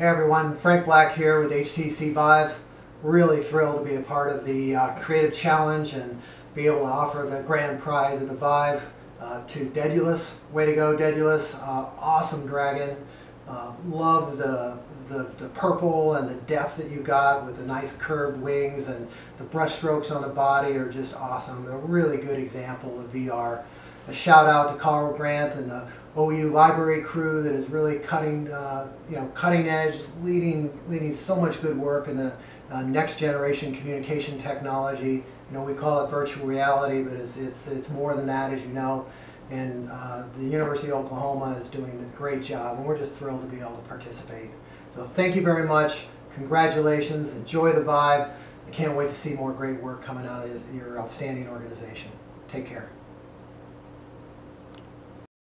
Hey everyone, Frank Black here with HTC Vive. Really thrilled to be a part of the uh, Creative Challenge and be able to offer the grand prize of the Vive uh, to Dedulus. Way to go Dedulus, uh, awesome dragon. Uh, love the, the, the purple and the depth that you got with the nice curved wings and the brush strokes on the body are just awesome. A really good example of VR. A shout out to Carl Grant and the OU library crew that is really cutting, uh, you know, cutting edge, leading, leading so much good work in the uh, next generation communication technology. You know, we call it virtual reality, but it's, it's, it's more than that, as you know. And uh, the University of Oklahoma is doing a great job, and we're just thrilled to be able to participate. So thank you very much. Congratulations. Enjoy the Vive. I can't wait to see more great work coming out of your outstanding organization. Take care.